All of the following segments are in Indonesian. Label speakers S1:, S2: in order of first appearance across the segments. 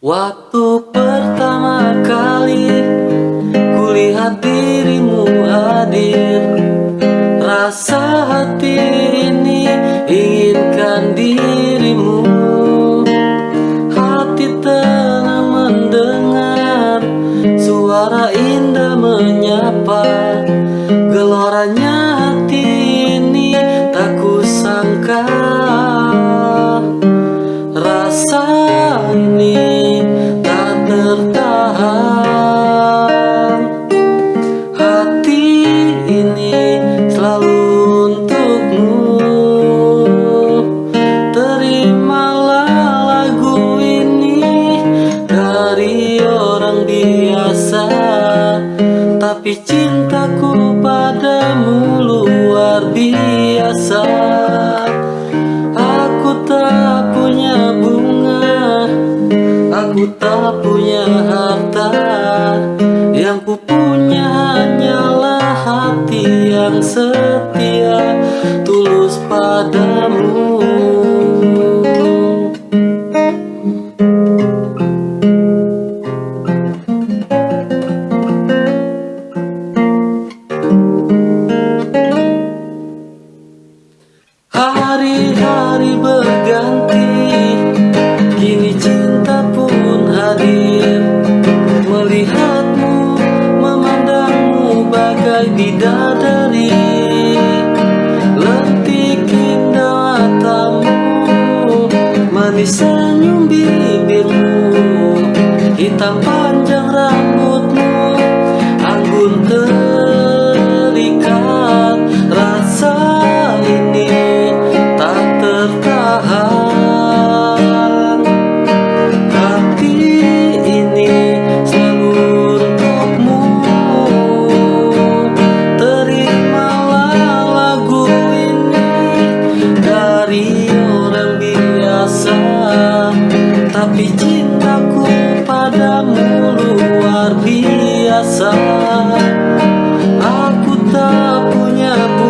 S1: Waktu pertama kali kulihat dirimu hadir Rasa hati Aku tak punya harta. Yang ku punya hanyalah hati yang setia Tulus padamu. Hari-hari berganti bagai bidadari Lentik indah matamu Manis senyum bibirmu Hitam cintaku padamu luar biasa. Aku tak punya bunga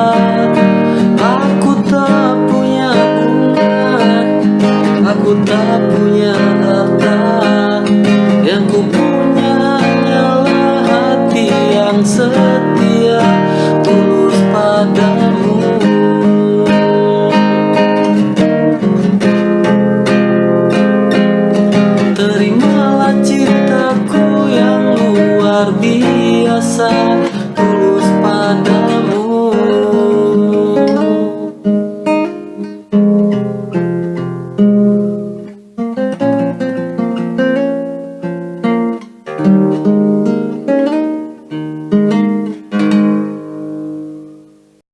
S1: answer.